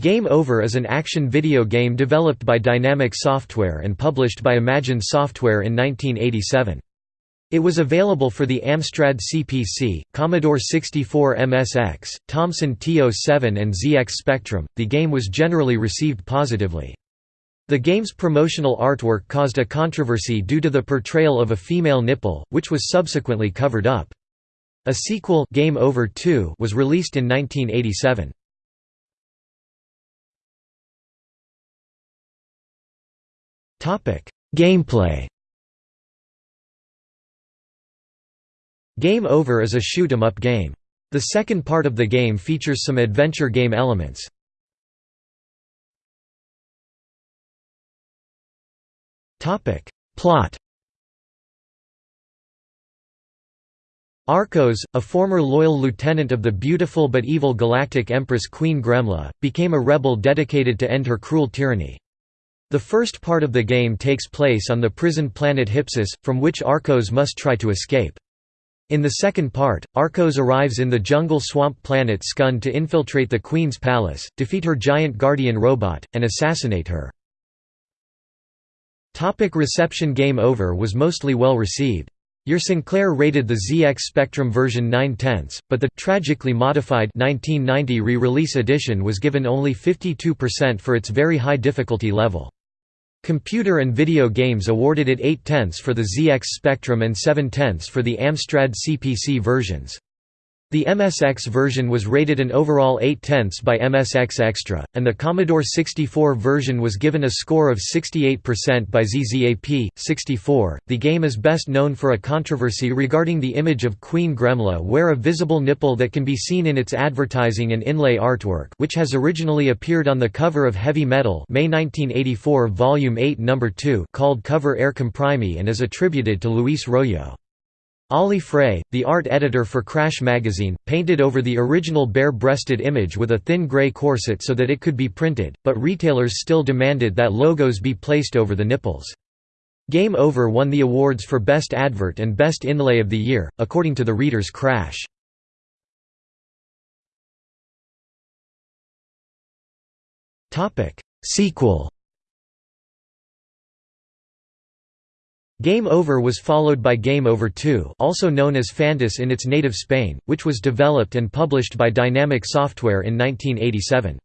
Game Over is an action video game developed by Dinamic Software and published by Imagine Software in 1987. It was available for the Amstrad CPC, Commodore 64 MSX, Thomson TO7 and ZX Spectrum. The game was generally received positively. The game's promotional artwork caused a controversy due to the portrayal of a female nipple, which was subsequently covered up. A sequel, Game Over 2, was released in 1987. Gameplay Game Over is a shoot 'em up game. The second part of the game features some adventure game elements. Plot Arcos, a former loyal lieutenant of the beautiful but evil galactic empress Queen Gremla, became a rebel dedicated to end her cruel tyranny. The first part of the game takes place on the prison planet Hypsis, from which Arcos must try to escape. In the second part, Arcos arrives in the jungle swamp planet Skund to infiltrate the Queen's palace, defeat her giant guardian robot, and assassinate her. Topic reception Game Over was mostly well received. Your Sinclair rated the ZX Spectrum version 9 tenths, but the tragically modified 1990 re-release edition was given only 52% for its very high difficulty level. Computer and Video Games awarded it 8 tenths for the ZX Spectrum and 7 tenths for the Amstrad CPC versions. The MSX version was rated an overall 8 tenths by MSX Extra, and the Commodore 64 version was given a score of 68% by ZZAP. 64. The game is best known for a controversy regarding the image of Queen Gremla where a visible nipple that can be seen in its advertising and inlay artwork which has originally appeared on the cover of Heavy Metal May 1984 Volume 8 No. 2 called Cover Air Comprimi and is attributed to Luis Royo. Ali Frey, the art editor for Crash magazine, painted over the original bare-breasted image with a thin grey corset so that it could be printed, but retailers still demanded that logos be placed over the nipples. Game Over won the awards for Best Advert and Best Inlay of the Year, according to the Reader's Crash. Sequel Game Over was followed by Game Over 2 also known as Phantis in its native Spain, which was developed and published by Dinamic Software in 1987.